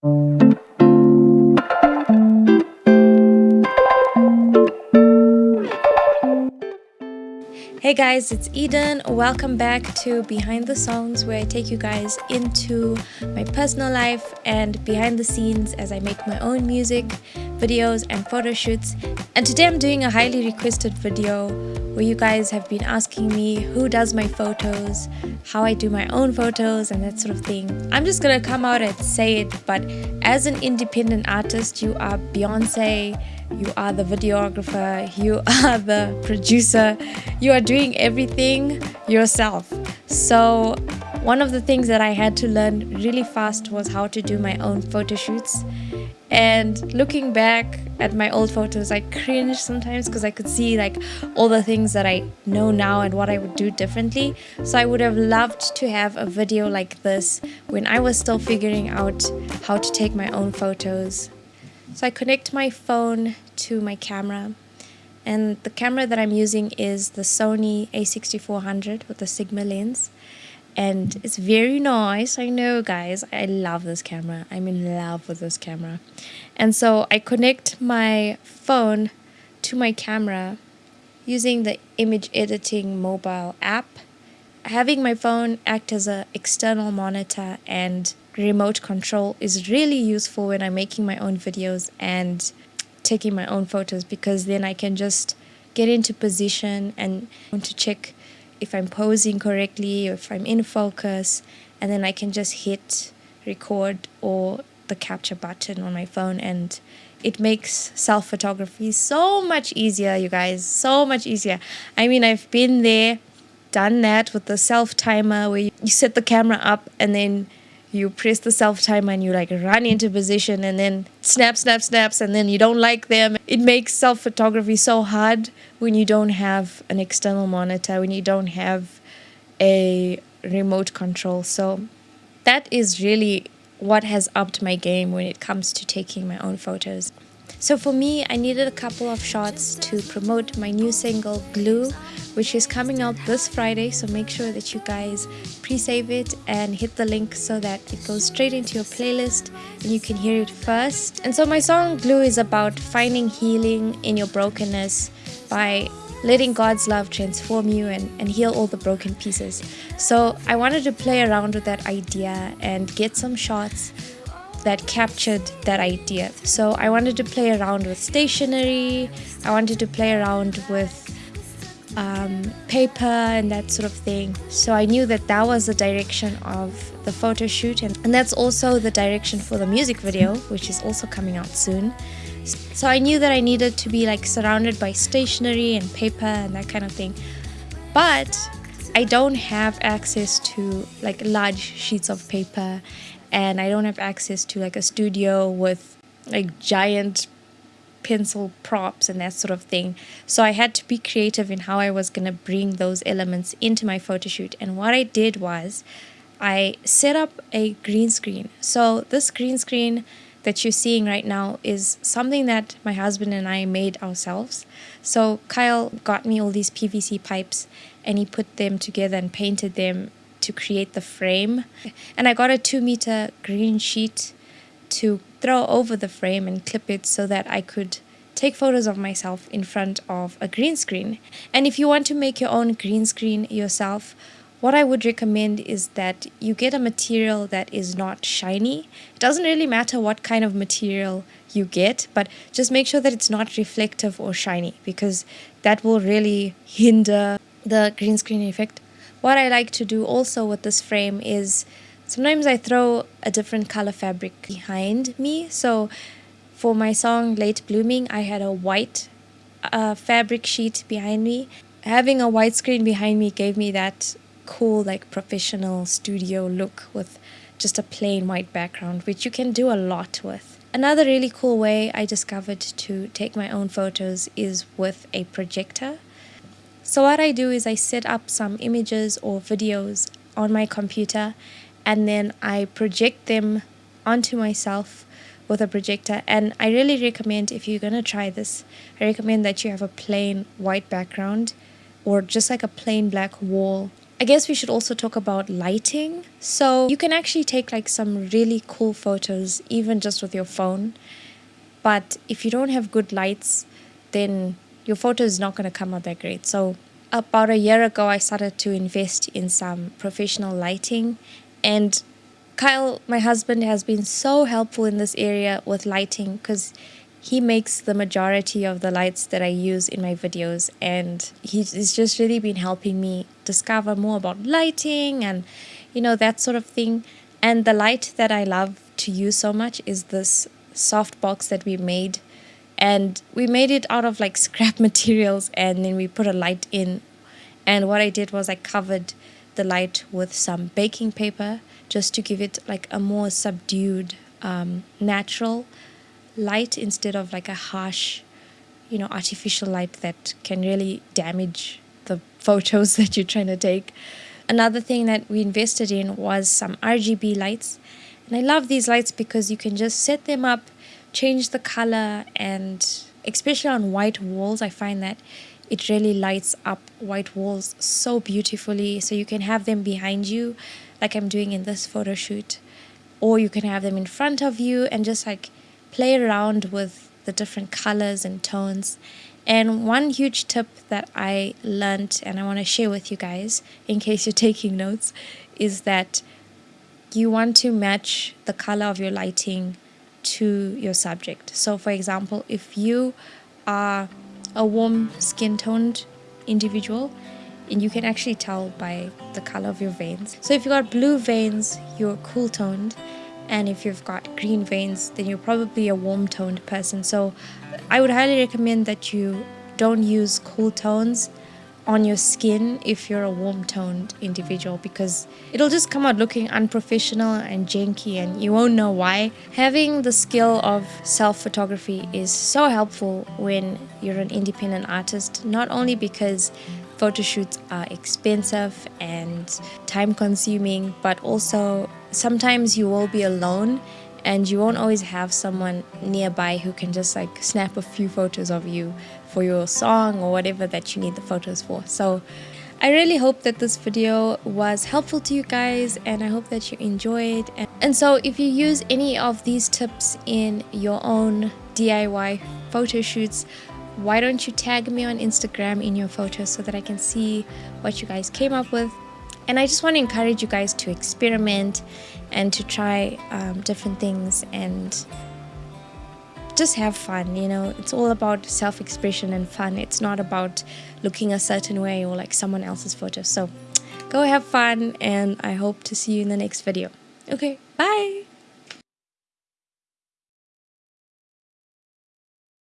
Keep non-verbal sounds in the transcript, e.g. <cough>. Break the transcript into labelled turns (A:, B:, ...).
A: Thank mm -hmm. you. Hey guys, it's Eden. Welcome back to Behind the Songs, where I take you guys into my personal life and behind the scenes as I make my own music, videos, and photo shoots. And today I'm doing a highly requested video where you guys have been asking me who does my photos, how I do my own photos, and that sort of thing. I'm just gonna come out and say it, but as an independent artist, you are Beyonce you are the videographer, you <laughs> are the producer, you are doing everything yourself. So, one of the things that I had to learn really fast was how to do my own photo shoots. And looking back at my old photos, I cringe sometimes because I could see like all the things that I know now and what I would do differently. So I would have loved to have a video like this when I was still figuring out how to take my own photos. So I connect my phone to my camera and the camera that I'm using is the Sony a6400 with the Sigma lens and it's very nice I know guys. I love this camera. I'm in love with this camera. And so I connect my phone to my camera using the Imaging Edge Mobile app. Having my phone act as an external monitor and remote control is really useful when I'm making my own videos and taking my own photos because then I can just get into position and want to check if I'm posing correctly or if I'm in focus and then I can just hit record or the capture button on my phone and it makes self photography so much easier you guys so much easier. I mean I've been there done that with the self timer where you set the camera up and then you press the self timer and you like run into position and then snap snap snaps and then you don't like them. It makes self photography so hard when you don't have an external monitor when you don't have a remote control. So that is really what has upped my game when it comes to taking my own photos so for me, I needed a couple of shots to promote my new single Glue, which is coming out this Friday. So make sure that you guys pre-save it and hit the link so that it goes straight into your playlist and you can hear it first. And so my song Glue is about finding healing in your brokenness by letting God's love transform you and, and heal all the broken pieces. So I wanted to play around with that idea and get some shots that captured that idea. So I wanted to play around with stationery, I wanted to play around with um, paper and that sort of thing. So I knew that that was the direction of the photo shoot, and, and that's also the direction for the music video, which is also coming out soon. So I knew that I needed to be like surrounded by stationery and paper and that kind of thing. But I don't have access to like large sheets of paper and I don't have access to like a studio with like giant pencil props and that sort of thing. So I had to be creative in how I was going to bring those elements into my photo shoot. And what I did was I set up a green screen. So this green screen that you're seeing right now is something that my husband and I made ourselves. So Kyle got me all these PVC pipes and he put them together and painted them to create the frame. And I got a two meter green sheet to throw over the frame and clip it so that I could take photos of myself in front of a green screen. And if you want to make your own green screen yourself, what I would recommend is that you get a material that is not shiny. It doesn't really matter what kind of material you get, but just make sure that it's not reflective or shiny because that will really hinder the green screen effect what I like to do also with this frame is sometimes I throw a different color fabric behind me. So for my song Late Blooming, I had a white uh, fabric sheet behind me. Having a white screen behind me gave me that cool, like professional studio look with just a plain white background, which you can do a lot with. Another really cool way I discovered to take my own photos is with a projector. So what I do is I set up some images or videos on my computer and then I project them onto myself with a projector and I really recommend if you're going to try this I recommend that you have a plain white background or just like a plain black wall I guess we should also talk about lighting. So you can actually take like some really cool photos even just with your phone. But if you don't have good lights, then your photo is not going to come out that great. So about a year ago, I started to invest in some professional lighting. And Kyle, my husband, has been so helpful in this area with lighting because he makes the majority of the lights that I use in my videos. And he's just really been helping me discover more about lighting and you know that sort of thing. And the light that I love to use so much is this soft box that we made and we made it out of like <laughs> scrap materials and then we put a light in and what I did was I covered the light with some baking paper just to give it like a more subdued um, natural light instead of like a harsh, you know, artificial light that can really damage the <laughs> photos that you're trying to take. Another thing that we invested in was some RGB lights. And I love these lights because you can just set them up, change the color, and especially on white walls, I find that it really lights up white walls so beautifully. So you can have them behind you, like I'm doing in this photo shoot, or you can have them in front of you and just like play around with the different colors and tones. And one huge tip that I learned and I want to share with you guys in case you're <laughs> taking notes is that you want to match the color of your lighting to your subject. So, for example, if you are a warm skin toned individual, and you can actually tell by the color of your veins. So, if you've got blue veins, you're cool toned, and if you've got green veins then you're probably a warm toned person so I would highly recommend that you don't use cool tones on your skin if you're a warm toned individual because it'll just come out looking unprofessional and janky and you won't know why. Having the skill of self photography is so helpful when you're an independent artist, not only because photo shoots are expensive and time consuming, but also sometimes you will be alone and you won't always have someone nearby who can just like snap a few photos of you for your song or whatever that you need the photos for. So I really hope that this video was helpful to you guys and I hope that you enjoyed. And so if you use any of these tips in your own DIY photo shoots, why don't you tag me on Instagram in your photos so that I can see what you guys came up with. And I just want to encourage you guys to experiment and to try um, different things and just have fun you know? It's all about self-expression and fun. It's not about looking a certain way or like someone else's photo. So go have fun and i hope to see you in the next video. Okay bye